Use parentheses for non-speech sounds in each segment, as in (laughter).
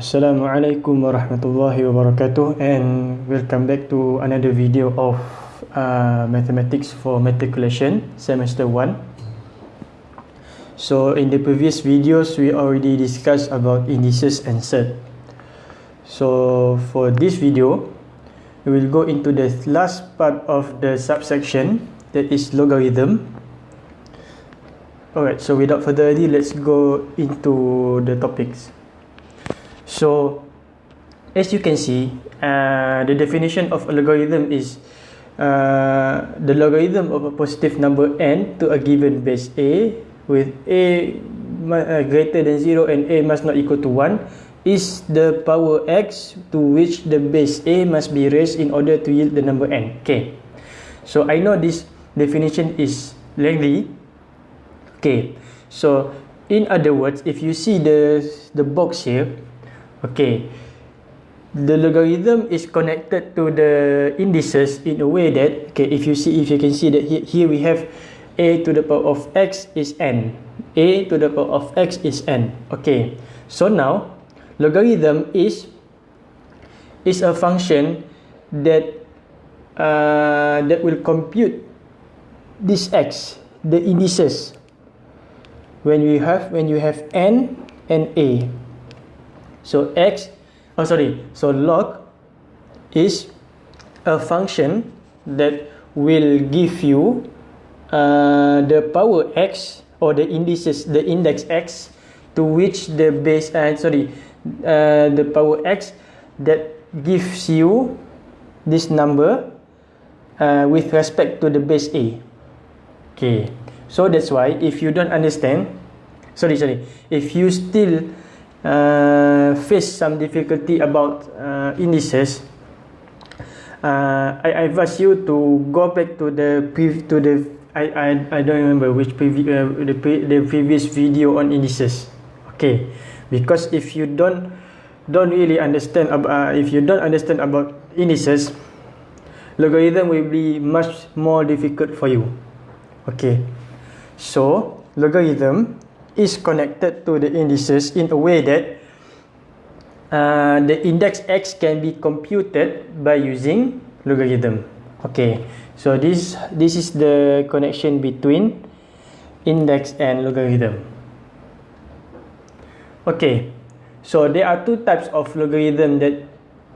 Assalamualaikum warahmatullahi wabarakatuh and welcome back to another video of uh, mathematics for matriculation semester 1 so in the previous videos we already discussed about indices and set so for this video we will go into the last part of the subsection that is logarithm. Alright so without further ado let's go into the topics So, as you can see, uh, the definition of a logarithm is uh, the logarithm of a positive number n to a given base a with a uh, greater than 0 and a must not equal to 1 is the power x to which the base a must be raised in order to yield the number n. Okay. So, I know this definition is lengthy. Okay. So, in other words, if you see the the box here, Okay. The logarithm is connected to the indices in a way that okay, if you see if you can see that here, here we have a to the power of x is n. a to the power of x is n. Okay. So now logarithm is is a function that uh, that will compute this x the indices when we have when you have n and a So x, oh sorry, so log is a function that will give you uh, the power x or the indices, the index x to which the base, uh, sorry, uh, the power x that gives you this number uh, with respect to the base a. Okay, so that's why if you don't understand, sorry, sorry, if you still uh, face some difficulty about uh, indices, uh, I advise you to go back to the to the I I I don't remember which previ uh, the pre the previous video on indices. Okay, because if you don't don't really understand about uh, if you don't understand about indices, logarithm will be much more difficult for you. Okay, so logarithm is connected to the indices in a way that uh, the index x can be computed by using logarithm. Okay, so this this is the connection between index and logarithm. Okay, so there are two types of logarithm that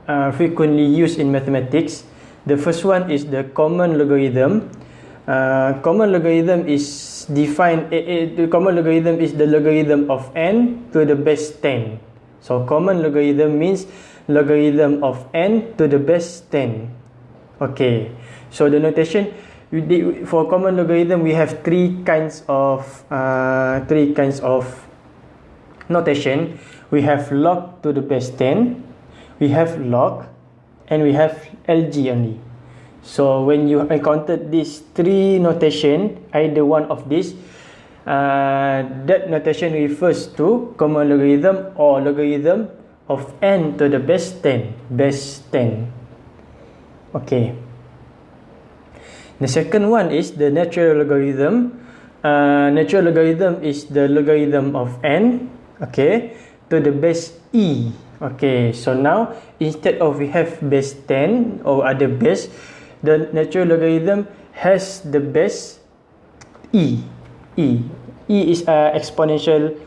are frequently used in mathematics. The first one is the common logarithm. Uh, common logarithm is define a, a, the common logarithm is the logarithm of n to the base 10 so common logarithm means logarithm of n to the base 10 okay. So the notation for common logarithm we have three kinds of uh, three kinds of notation. We have log to the base 10 we have log and we have lg only So when you encountered these three notation, either one of these, uh, that notation refers to common logarithm or logarithm of n to the base 10. Base 10. Okay. The second one is the natural logarithm. Uh, natural logarithm is the logarithm of n, okay, to the base e. Okay, so now instead of we have base 10 or other base, the natural logarithm has the base e. E. E is a exponential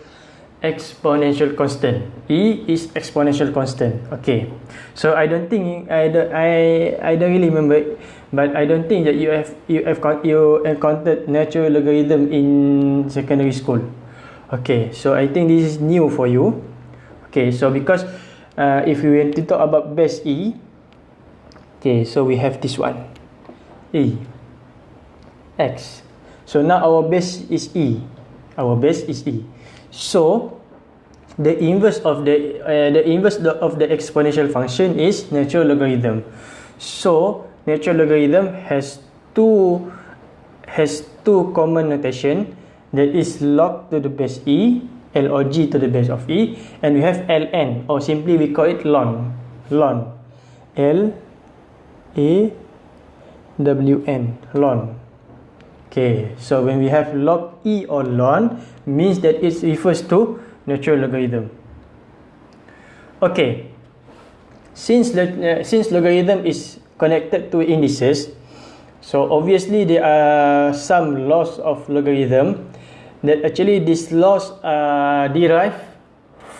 exponential constant. E is exponential constant. Okay. So i don't think i don't i i don't really remember but i don't think that you have you have you encountered natural logarithm in secondary school. Okay. So i think this is new for you. Okay. So because uh, if we want to talk about base e Okay, so we have this one. E. X. So now our base is E. Our base is E. So the inverse of the uh, the inverse of the exponential function is natural logarithm. So natural logarithm has two has two common notation that is log to the base E, L or G to the base of E, and we have ln or simply we call it ln. ln. L A W N ln okay so when we have log E or ln means that it refers to natural logarithm Okay. Since uh, since logarithm is connected to indices, so obviously there are some laws of logarithm that actually these laws are derived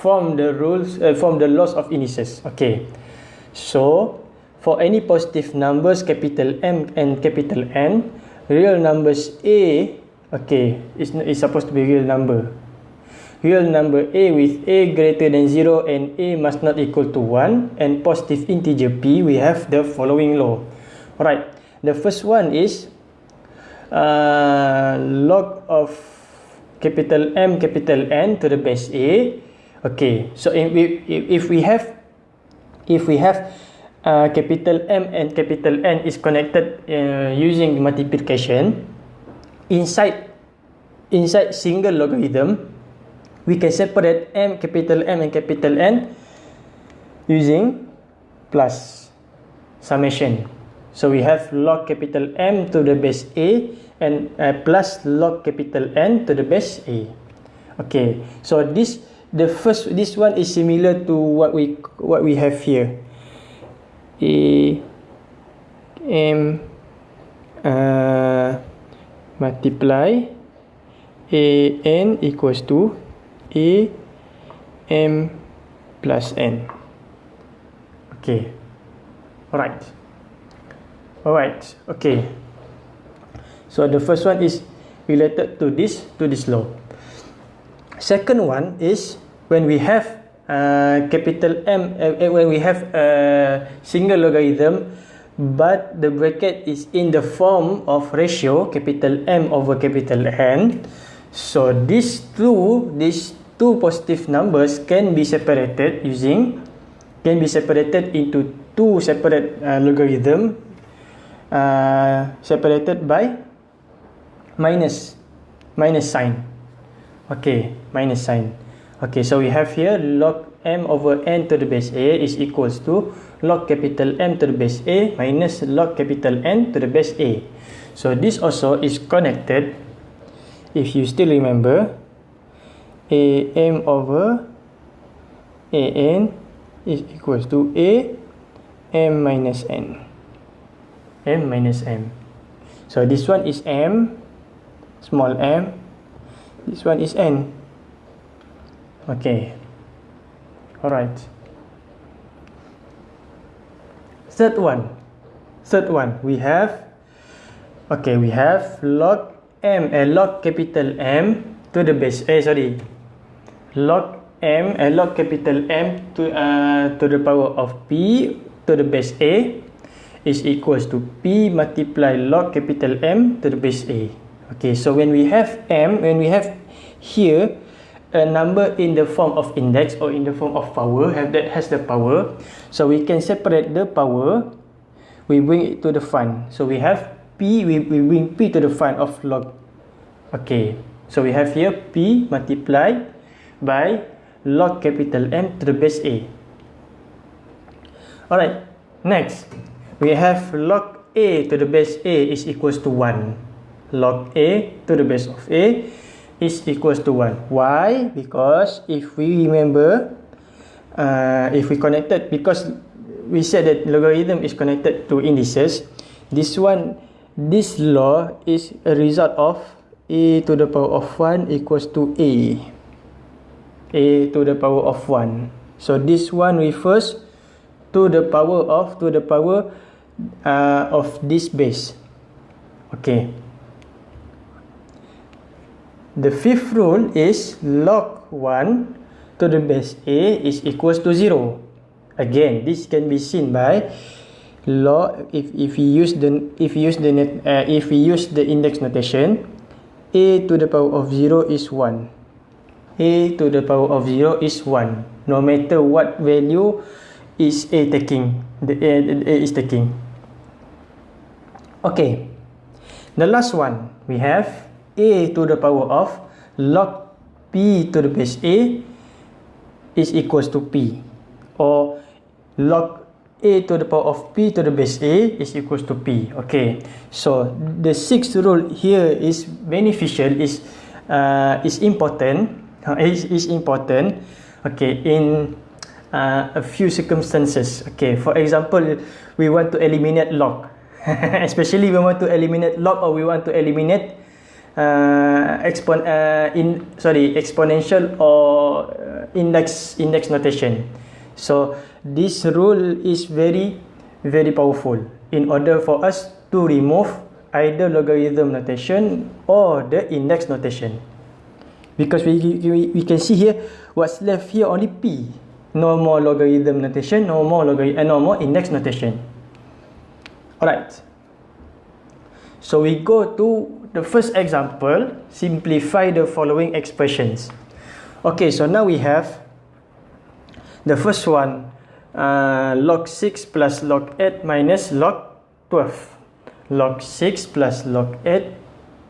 from the rules uh, from the laws of indices. Okay. So for any positive numbers capital M and capital N, real numbers A okay is is supposed to be real number. Real number a with a greater than 0 and a must not equal to 1 and positive integer p we have the following law. Alright the first one is uh, log of capital M capital N to the base a. Okay so if we, if we have if we have uh, capital M and capital N is connected uh, using multiplication inside inside single logarithm we can separate m capital M and capital N using plus summation. So we have log capital M to the base A and uh, plus log capital N to the base A. Okay, so this the first this one is similar to what we what we have here. A M uh, multiply A N equals to A M plus N. Okay. Alright. Alright. Okay. So the first one is related to this to this law. Second one is when we have uh, capital M uh, when we have a single logarithm but the bracket is in the form of ratio capital M over capital N. So these two these two positive numbers can be separated using can be separated into two separate uh, logarithm uh, separated by minus minus sign okay minus sign okay so we have here log m over n to the base a is equals to log capital M to the base a minus log capital N to the base a. So this also is connected if you still remember a m over a n is equals to a m minus n. M minus m. So this one is m small m. This one is n okay. All right. Third one. Third one. We have okay we have log m a log capital m to the base eh sorry. Log m and log capital M to uh, to the power of p to the base a is equals to p multiply log capital M to the base a. Okay, so when we have m, when we have here a number in the form of index or in the form of power have that has the power, so we can separate the power. We bring it to the front. So we have p. We we bring p to the front of log. Okay, so we have here p multiplied by log capital M to the base A. Alright, next we have log A to the base A is equals to 1. Log A to the base of A is equals to 1. Why? Because if we remember, uh, if we connected, because we said that logarithm is connected to indices, this one, this law is a result of a to the power of 1 equals to a a to the power of 1 so this one refers to the power of to the power uh, of this base okay the fifth rule is log 1 to the base a is equals to 0 again this can be seen by log if if we use the if we use the net, uh, if we use the index notation a to the power of 0 is 1 a to the power of 0 is 1 no matter what value is a taking the a, a is taking. Okay. The last one we have a to the power of log p to the base a is equals to p. Or log a to the power of p to the base a is equals to p. Okay. So the sixth rule here is beneficial is uh, is important. (laughs) Is, is important. Okay in uh, a few circumstances. Okay, for example, we want to eliminate log. (laughs) Especially we want to eliminate log or we want to eliminate uh, expon uh, in sorry exponential or uh, index index notation. So this rule is very very powerful in order for us to remove either logarithm notation or the index notation. Because we, we, we can see here what's left here only p. No more logarithm notation, no more logarithm, uh, no more index notation. Alright. So we go to the first example, simplify the following expressions. Okay, so now we have the first one, uh, log 6 plus log 8 minus log 12. Log 6 plus log 8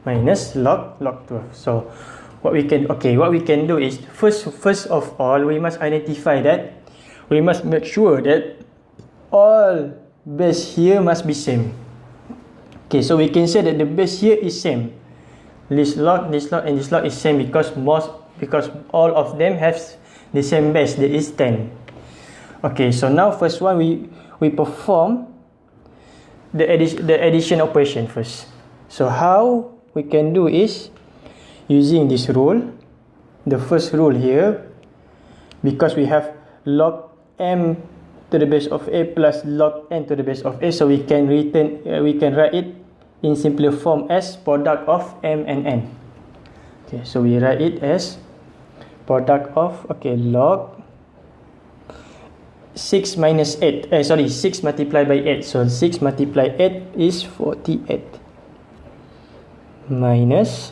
minus log log 12. So what we can okay, what we can do is first first of all we must identify that we must make sure that all base here must be same. Okay, so we can say that the base here is same. This log, this log, and this log is same because most because all of them have the same base. That is ten. Okay, so now first one we we perform the addition the addition operation first. So how we can do is using this rule. The first rule here, because we have log m to the base of a plus log n to the base of a so we can return uh, we can write it in simpler form as product of m and n. Okay so we write it as product of okay log 6 minus 8 eh, sorry 6 multiplied by 8 so 6 multiplied 8 is 48 minus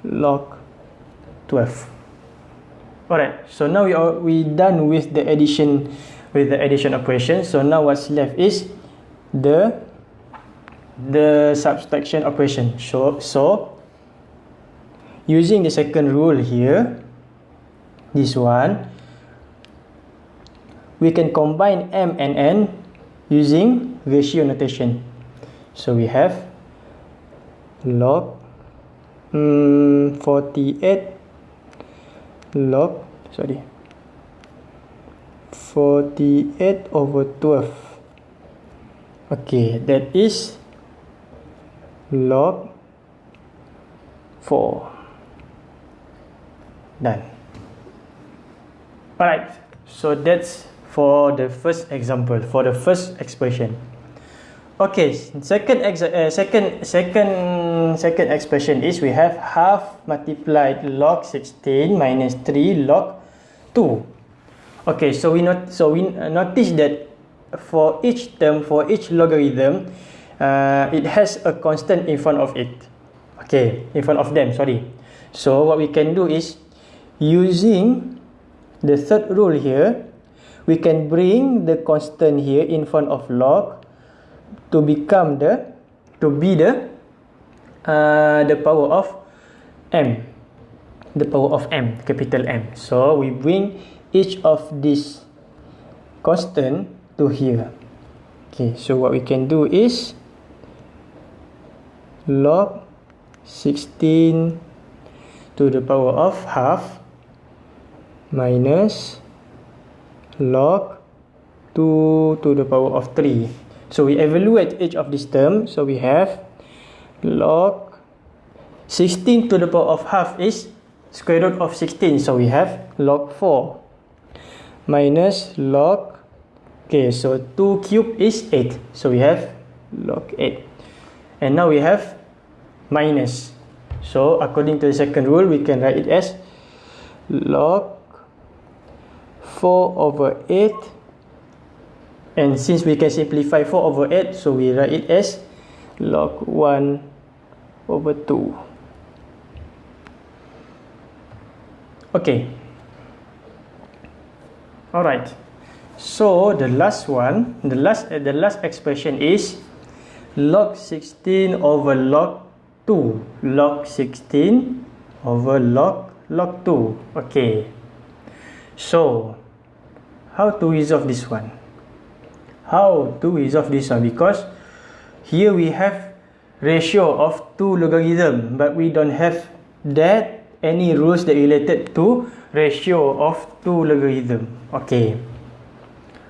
log 12 alright so now we are we done with the addition with the addition operation. So now what's left is the the subtraction operation. So so using the second rule here, this one, we can combine m and n using ratio notation. So we have log um, 48 log sorry 48 over 12 okay that is log 4 done. Alright so that's for the first example for the first expression. Okay second ex uh, second second second expression is we have half multiplied log 16 minus 3 log 2 Okay, so we not so we notice that for each term for each logarithm, uh, it has a constant in front of it. Okay, in front of them. Sorry. So what we can do is using the third rule here, we can bring the constant here in front of log to become the to be the uh, the power of m, the power of m, capital M. So we bring each of these constant to here okay so what we can do is log 16 to the power of half minus log 2 to the power of 3 so we evaluate each of these terms. So we have log 16 to the power of half is square root of 16 so we have log 4 minus log okay so 2 cube is 8 so we have log 8 and now we have minus. So according to the second rule we can write it as log 4 over 8 and since we can simplify 4 over 8 so we write it as log 1 over 2 okay. Alright. So the last one, the last uh, the last expression is log 16 over log 2. Log 16 over log log 2. Okay. So how to resolve this one? How to resolve this one? Because here we have ratio of two logarithm, but we don't have that any rules that related to ratio of two logarithm okay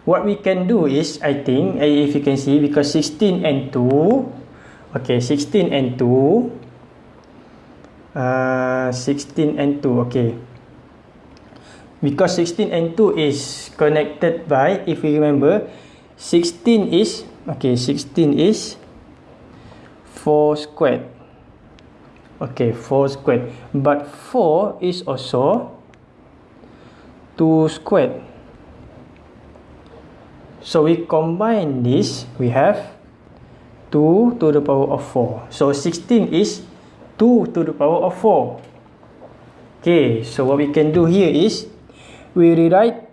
what we can do is I think if you can see because 16 and 2 okay 16 and 2 uh, 16 and 2 okay. Because 16 and 2 is connected by if we remember 16 is okay 16 is 4 squared. Okay 4 squared. But 4 is also 2 squared. So we combine this we have 2 to the power of 4 so 16 is 2 to the power of 4 okay so what we can do here is we rewrite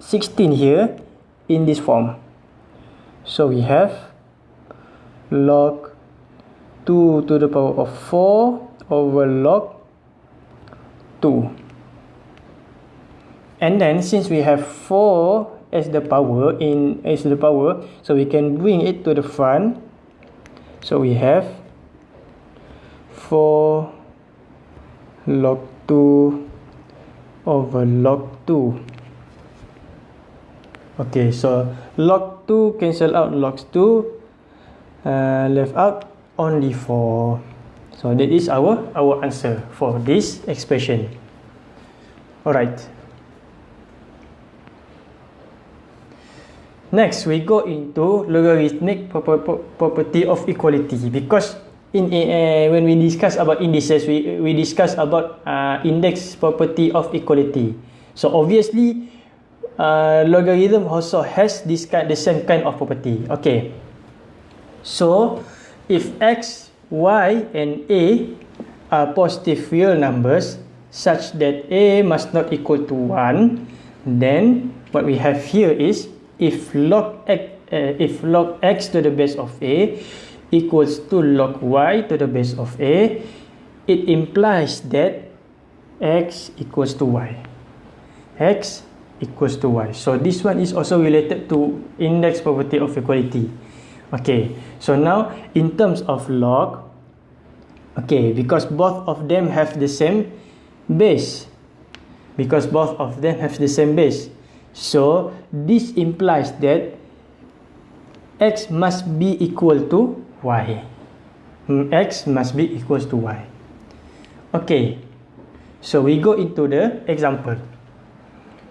16 here in this form. So we have log 2 to the power of 4 over log 2 and then since we have 4 as the power in as the power so we can bring it to the front so we have 4 log 2 over log 2 okay so log 2 cancel out logs 2 uh, left out only 4 so that is our our answer for this expression. Alright next we go into logarithmic property of equality because in uh, when we discuss about indices we we discuss about uh, index property of equality. So obviously uh, logarithm also has this kind the same kind of property. Okay. So if x y and a are positive real numbers such that a must not equal to 1 then what we have here is if log x uh, if log x to the base of a equals to log y to the base of a, it implies that x equals to y. x equals to y. So this one is also related to index property of equality. Okay, so now in terms of log, okay, because both of them have the same base, because both of them have the same base, so this implies that x must be equal to y. x must be equals to y. Okay, so we go into the example.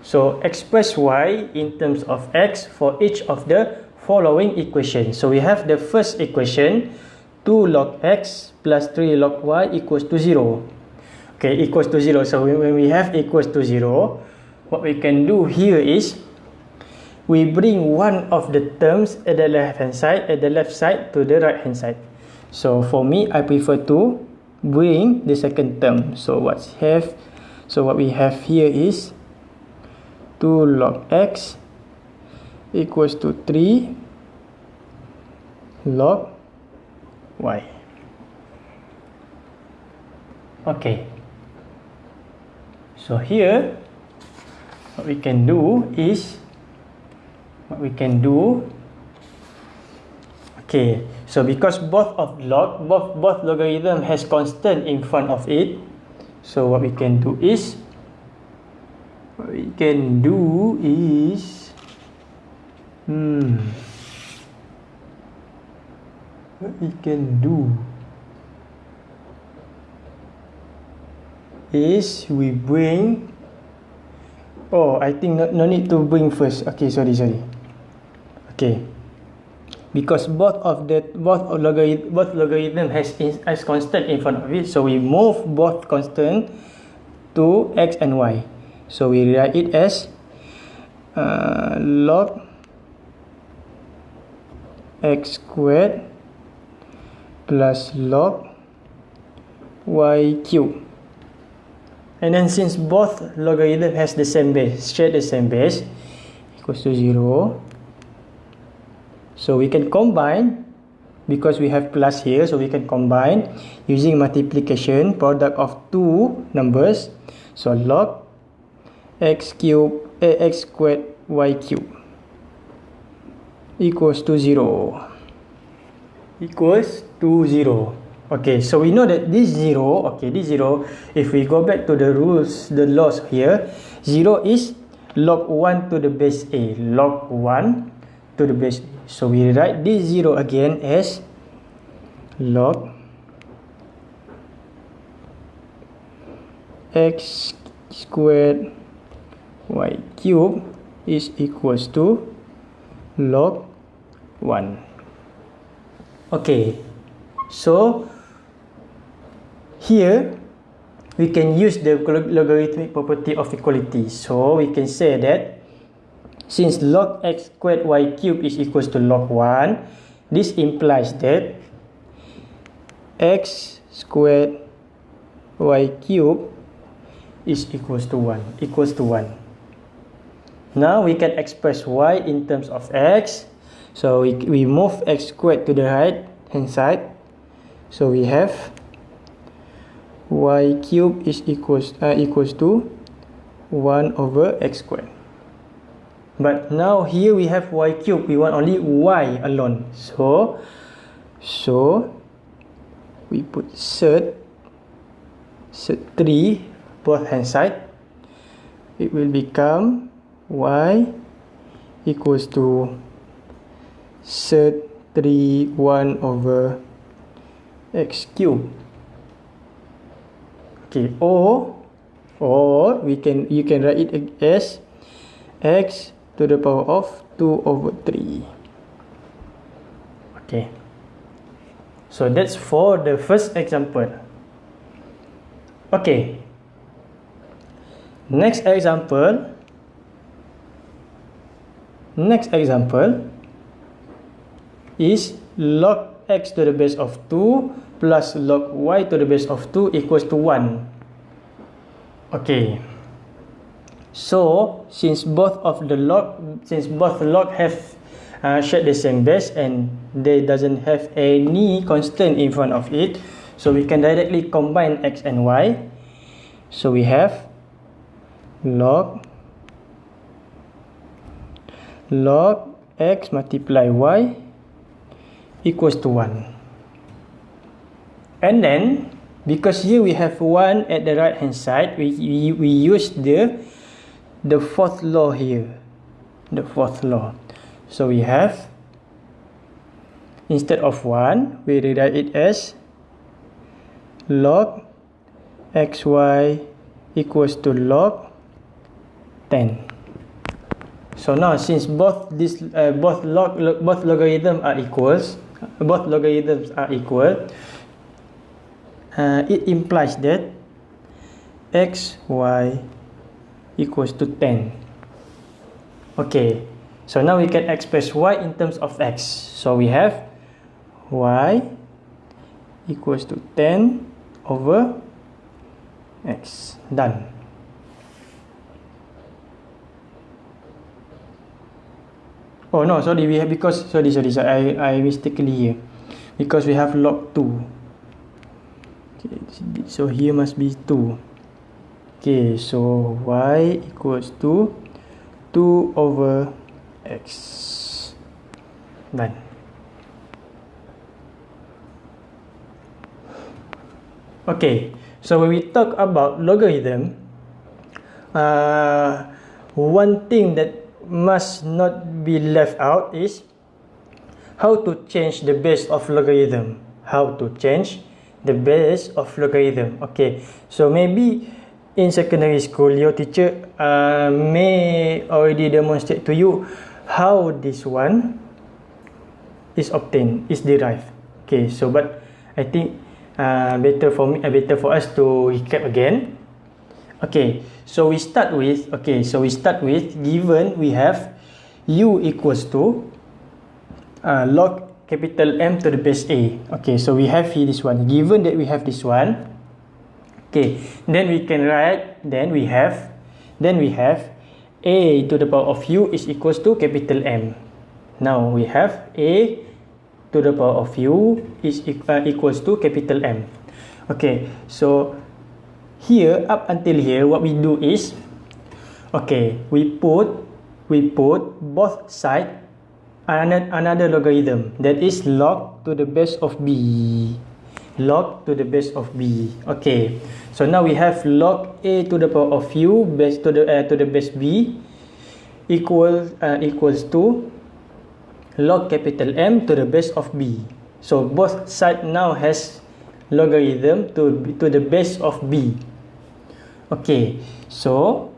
So express y in terms of x for each of the following equations. So we have the first equation 2 log x plus 3 log y equals to 0. Okay, equals to 0. So when we have equals to 0, what we can do here is we bring one of the terms at the left hand side at the left side to the right hand side. So for me i prefer to bring the second term. So what's have? So what we have here is 2 log x equals to 3 log y. Okay. So here what we can do is what we can do okay so because both of log both both logarithm has constant in front of it so what we can do is what we can do is hmm what we can do is we bring oh I think no, no need to bring first. Okay sorry sorry. Okay. Because both of the both logarithm both logarithm has as constant in front of it so we move both constant to x and y. So we write it as uh, log x squared plus log y cube and then since both logarithm has the same base share the same base equals to 0 so we can combine because we have plus here so we can combine using multiplication product of two numbers. So log x cube eh, ax squared y cube equals to 0 equals to 0 Okay, so we know that this 0, okay, this 0, if we go back to the rules, the laws here, 0 is log 1 to the base a, log 1 to the base a. So we write this 0 again as log x squared y cube is equals to log 1. Okay, so here we can use the logarithmic property of equality. So we can say that since log x squared y cube is equals to log 1 this implies that x squared y cube is equals to 1 equals to 1 now we can express y in terms of x. So we, we move x squared to the right hand side. So we have y cube is equals uh, equals to 1 over x squared. But now here we have y cube. We want only y alone. So so we put set set 3 both hand side. It will become y equals to set 3 1 over x cube okay or or we can you can write it as x to the power of 2 over 3 okay. So that's for the first example. Okay. Next example. Next example is log x to the base of 2 plus log y to the base of 2 equals to 1 okay. So since both of the log since both log have uh, shared the same base and they doesn't have any constant in front of it so we can directly combine x and y. So we have log log x multiply y equals to 1 and then because here we have 1 at the right hand side we, we, we use the the fourth law here. The fourth law. So we have instead of 1 we rewrite it as log xy equals to log 10 so now since both this uh, both log both logarithm are equals both logarithms are equal uh, it implies that x y equals to 10 okay so now we can express y in terms of x. So we have y equals to 10 over x. Done. Oh no sorry we have because sorry sorry, sorry I, I mistakenly here because we have log 2 okay so here must be 2 okay so y equals to 2 over x. Done okay so when we talk about logarithm uh, one thing that must not be left out is how to change the base of logarithm. How to change the base of logarithm. Okay so maybe in secondary school your teacher uh, may already demonstrate to you how this one is obtained is derived. Okay so but i think uh, better for me uh, better for us to recap again. Okay so we start with okay so we start with given we have u equals to uh, log capital M to the base A. Okay, so we have here this one. Given that we have this one, okay, then we can write, then we have, then we have A to the power of U is equals to capital M. Now we have A to the power of U is uh, equals to capital M. Okay, so here up until here, what we do is, okay, we put, we put both sides another logarithm that is log to the base of b. Log to the base of b. Okay. So now we have log a to the power of u base to the uh, to the base b equals uh, equals to log capital M to the base of b. So both side now has logarithm to to the base of b. Okay. So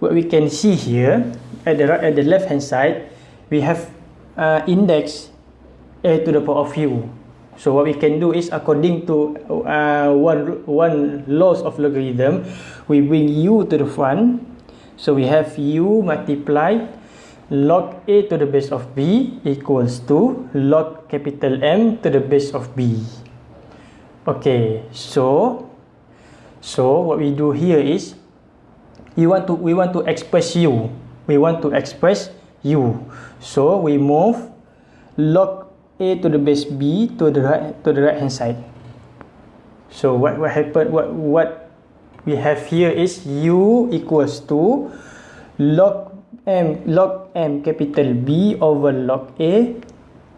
what we can see here at the right at the left hand side we have uh, index a to the power of u. So what we can do is according to uh, one one laws of logarithm we bring u to the front. So we have u multiply log a to the base of b equals to log capital M to the base of b. Okay so so what we do here is we want to we want to express u. We want to express u so we move log a to the base b to the right to the right hand side. So what what happened what what we have here is u equals to log m log m capital b over log a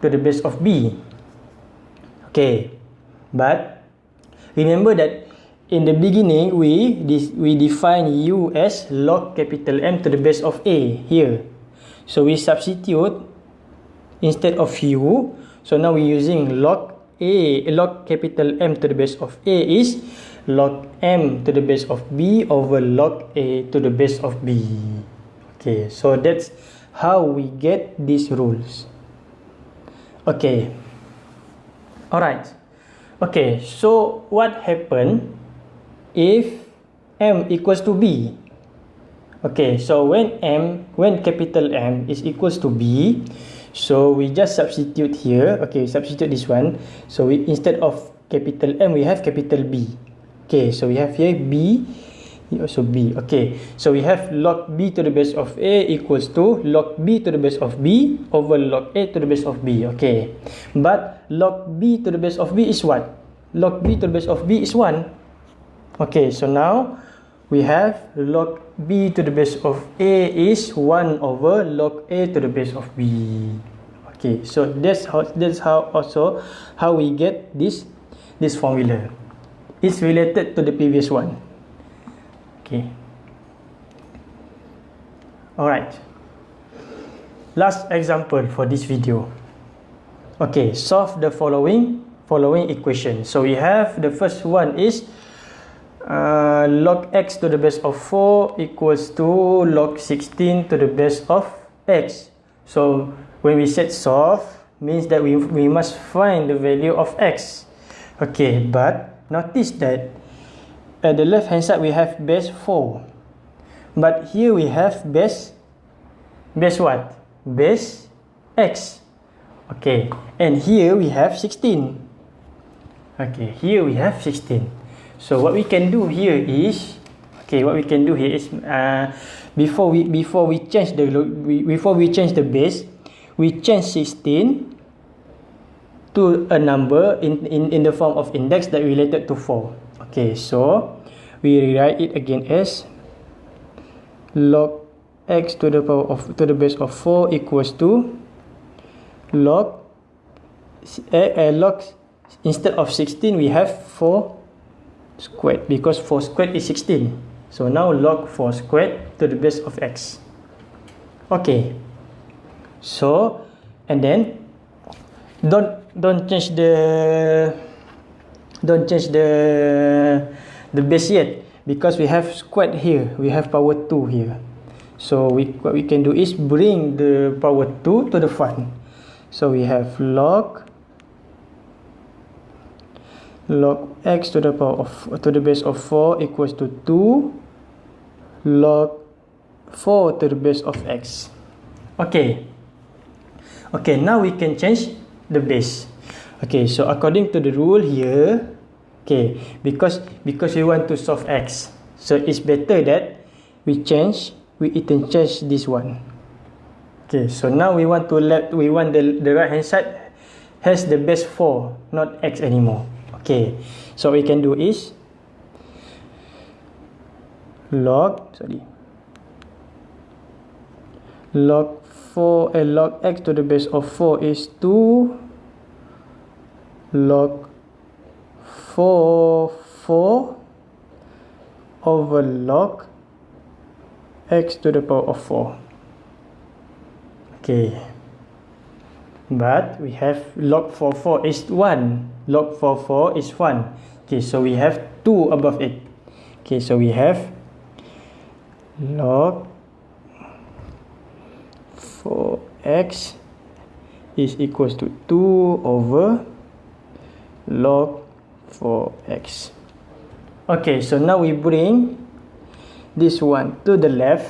to the base of b. Okay. But remember that in the beginning we we define u as log capital M to the base of a here so we substitute instead of u. So now we're using log a log capital M to the base of a is log m to the base of b over log a to the base of b. Okay so that's how we get these rules. Okay. All right okay so what happened if m equals to b okay so when m when capital m is equals to b so we just substitute here. Okay substitute this one. So we instead of capital m we have capital b. Okay so we have here b also b. Okay so we have log b to the base of a equals to log b to the base of b over log a to the base of b. Okay but log b to the base of b is what? Log b to the base of b is 1 okay so now we have log b to the base of a is 1 over log a to the base of b. Okay so that's how that's how also how we get this this formula. It's related to the previous one. Okay. All right last example for this video. Okay solve the following following equation. So we have the first one is uh, log x to the base of 4 equals to log 16 to the base of x. So when we set solve, means that we, we must find the value of x. Okay, but notice that at the left hand side we have base 4. But here we have base, base what? Base x. Okay, and here we have 16. Okay, here we have 16. So what we can do here is, okay, what we can do here is, uh, before we before we change the we, before we change the base, we change 16 to a number in in in the form of index that related to 4. Okay, so we rewrite it again as log x to the power of to the base of 4 equals to log uh, uh, log instead of 16 we have 4 squared because 4 squared is 16 so now log 4 squared to the base of x. Okay. So and then don't don't change the don't change the the base yet because we have squared here. We have power 2 here. So we what we can do is bring the power 2 to the front. So we have log log x to the power of to the base of 4 equals to 2 log 4 to the base of x. Okay. Okay now we can change the base. Okay so according to the rule here okay because because we want to solve x. So it's better that we change we can change this one. Okay so now we want to let we want the the right hand side has the base 4 not x anymore okay so we can do is log sorry log 4 and uh, log x to the base of 4 is 2 log 4 4 over log x to the power of 4 okay but we have log 4 4 is 1 log 4 4 is 1 okay so we have 2 above it okay so we have log 4x is equals to 2 over log 4x okay so now we bring this one to the left.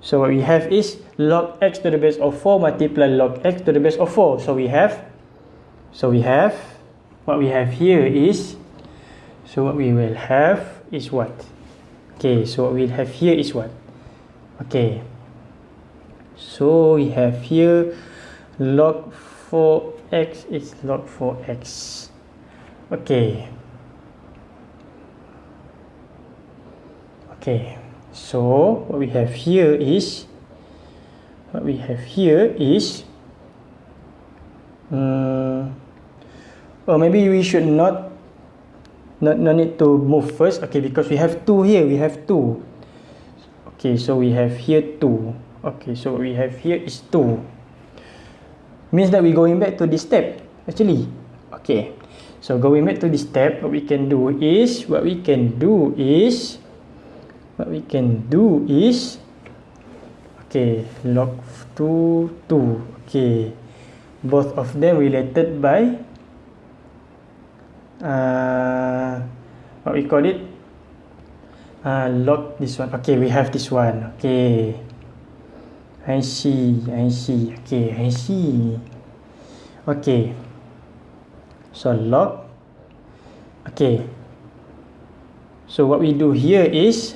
So what we have is log x to the base of 4 multiply log x to the base of 4 so we have so we have what we have here is so what we will have is what? Okay so what we'll have here is what? Okay. So we have here log 4x is log 4x okay. Okay. So what we have here is what we have here is um, or maybe we should not not, not need to move first okay because we have two here we have two. Okay so we have here two. Okay so we have here is two. Means that we're going back to this step actually. Okay so going back to this step what we can do is what we can do is what we can do is okay log 2 2 okay both of them related by uh, what we call it? Uh, log this one. Okay we have this one. Okay. I see I see. Okay I see. Okay. So log okay. So what we do here is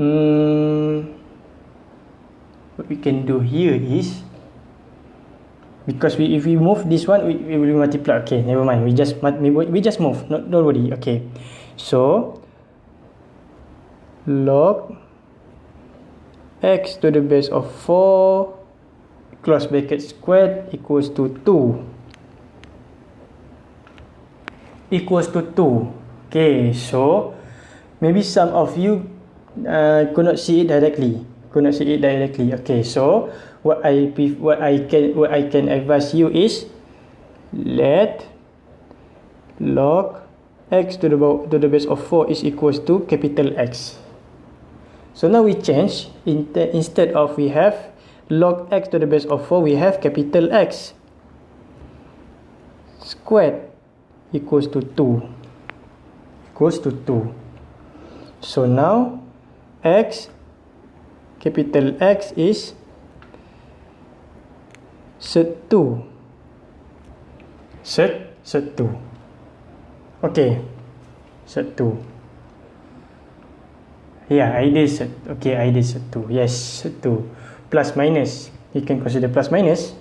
um, what we can do here is because we if we move this one we, we will multiply. Okay never mind. We just we just move. Not don't worry. Okay. So log x to the base of 4 close bracket squared equals to 2 equals to 2 okay so maybe some of you uh, could not see it directly. Could not see it directly. Okay so what i what i can what i can advise you is let log x to the to the base of 4 is equals to capital x. So now we change. In instead of we have log x to the base of 4 we have capital X squared equals to 2 equals to 2 so now x capital X is set 2 set set 2 okay. Set 2 yeah I did set. Okay I did set 2 yes set 2 plus minus. You can consider plus minus.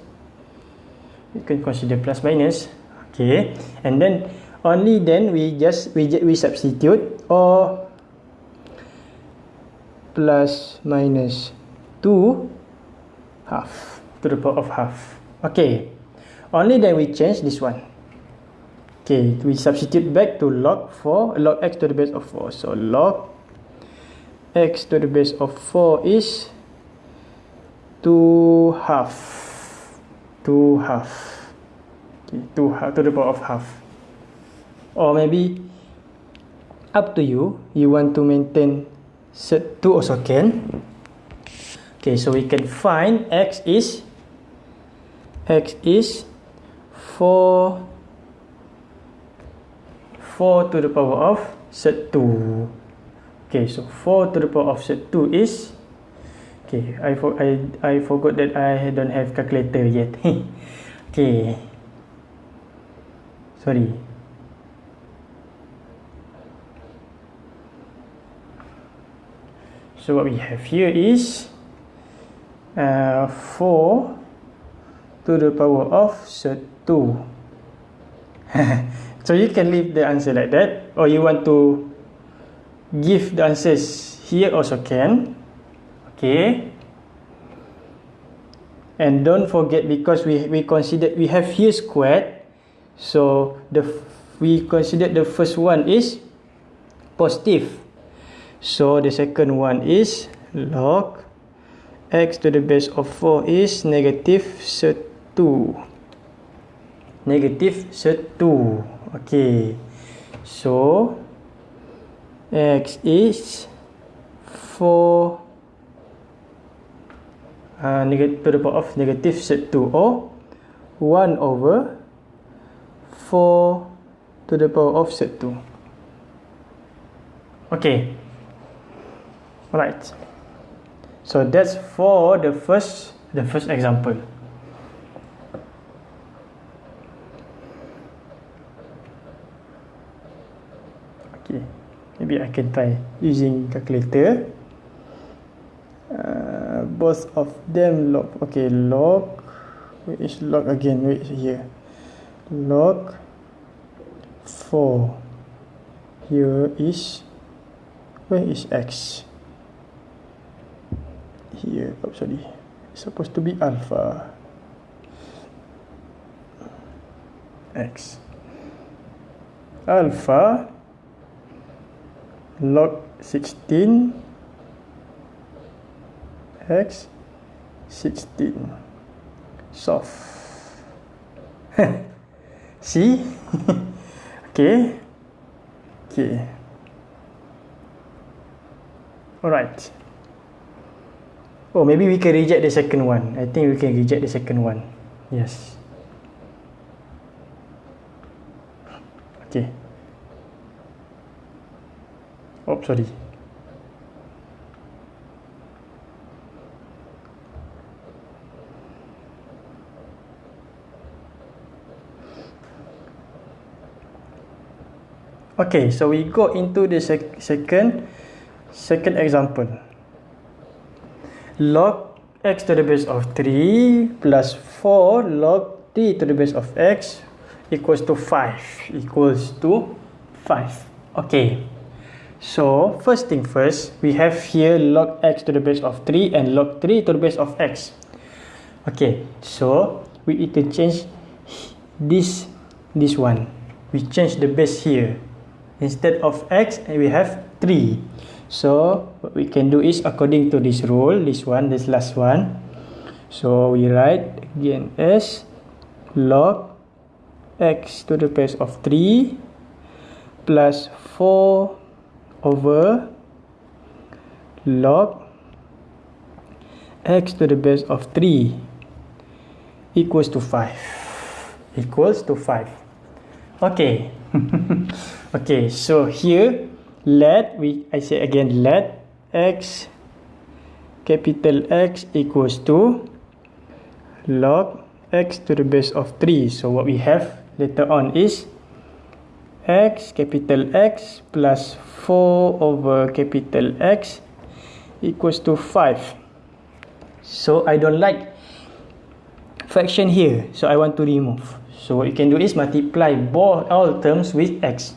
You can consider plus minus. Okay. And then only then we just we we substitute or plus minus 2 half to the power of half. Okay. Only then we change this one. Okay we substitute back to log 4 log x to the base of 4 so log x to the base of 4 is 2 half. 2 half. Okay, 2 half to the power of half. Or maybe up to you. You want to maintain set 2 also can. Okay so we can find x is x is 4 4 to the power of set 2 okay so 4 to the power of set 2 is okay I, for, I, I forgot that I don't have calculator yet. (laughs) Okay. Sorry. So what we have here is uh, 4 to the power of set 2 (laughs) so you can leave the answer like that or you want to give the answers here also can. Okay. And don't forget because we we consider we have here squared. So the we consider the first one is positive. So the second one is log. X to the base of 4 is negative 2 negative 2 okay so x is 4 uh, negative to the power of negative 2 or 1 over 4 to the power of 2 okay alright. So that's for the first the first example okay can try using calculator. Uh, both of them log okay log is log again? Wait here? Log 4 here is where is x? Here oh sorry. It's supposed to be alpha. X. Alpha log 16 x 16 soft. (laughs) See? (laughs) Okay. Okay. All right oh maybe we can reject the second one. I think we can reject the second one. Yes. Okay oh sorry. Okay so we go into the sec second second example. Log x to the base of 3 plus 4 log t to the base of x equals to 5 equals to 5 okay so first thing first we have here log x to the base of 3 and log 3 to the base of x. Okay so we need to change this this one. We change the base here. Instead of x we have 3 so what we can do is according to this rule this one this last one so we write again as log x to the base of 3 plus 4 over log x to the base of 3 equals to 5 equals to 5 okay. (laughs) Okay so here let we I say again let x capital X equals to log x to the base of 3 so what we have later on is x capital X plus 4 over capital X equals to 5 so I don't like fraction here. So I want to remove. So what you can do is multiply both all terms with x.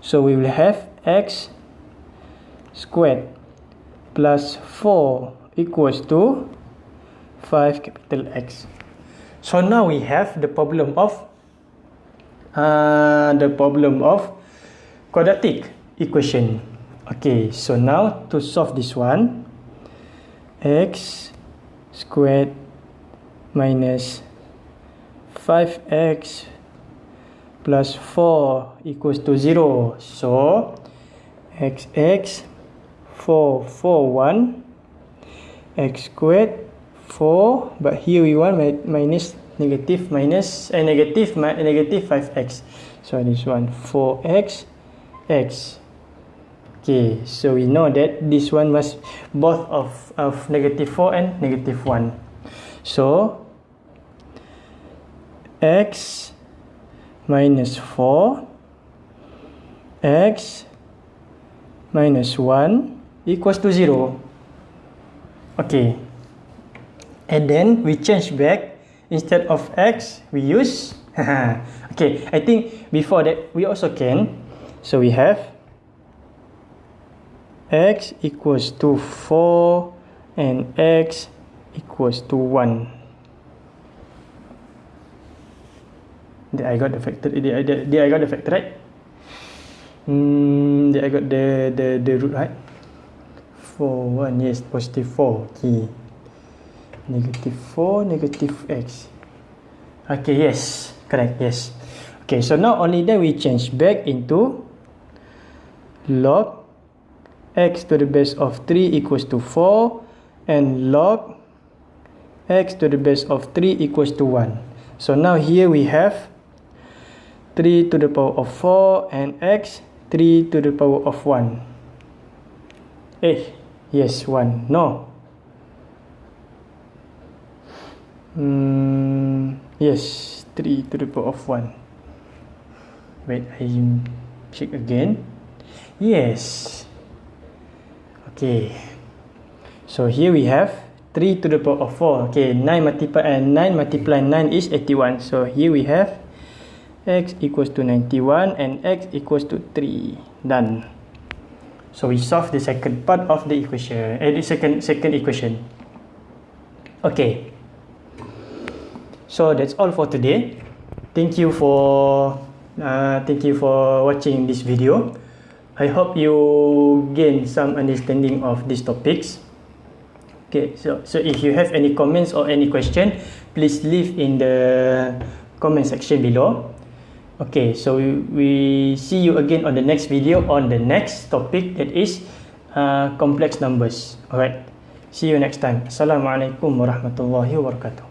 So we will have x squared plus 4 equals to 5 capital X. So now we have the problem of uh, the problem of quadratic equation. Okay, so now to solve this one, x squared minus 5x plus 4 equals to 0. So x 4 4 1 x squared 4 but here we want minus negative minus uh, negative negative 5x so this one 4x x okay so we know that this one must both of of negative 4 and negative 1 so x minus 4 x minus 1 equals to 0. Okay. And then we change back. Instead of x, we use... (laughs) okay, I think before that, we also can. So we have x equals to 4 and x equals to 1. Did I got the factor? Did I, did I got the factor right? Hmm, I got the the the root right. Four one yes, positive four. Okay. Negative four, negative x. Okay, yes, correct. Yes. Okay, so now only then we change back into log x to the base of 3 equals to 4 and log x to the base of 3 equals to 1. So now here we have 3 to the power of 4 and x 3 to the power of 1. Eh, yes, 1. No. Hmm, yes, 3 to the power of 1. Wait, I check again. Yes. Okay. So here we have 3 to the power of 4. Okay, 9 multiply and uh, 9 multiply 9 is 81. So here we have x equals to 91 and x equals to 3. Done. So we solve the second part of the equation. Eh, the second second equation. Okay. So that's all for today. Thank you for uh, thank you for watching this video. I hope you gain some understanding of these topics. Okay, so so if you have any comments or any question, please leave in the comment section below. Okay, so we, we see you again on the next video on the next topic that is uh, complex numbers. Alright, see you next time. Assalamualaikum warahmatullahi wabarakatuh.